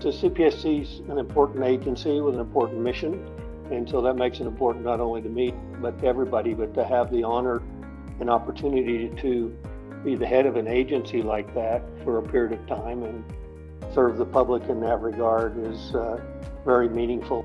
The CPSC is an important agency with an important mission, and so that makes it important not only to me, but to everybody, but to have the honor and opportunity to be the head of an agency like that for a period of time and serve the public in that regard is uh, very meaningful.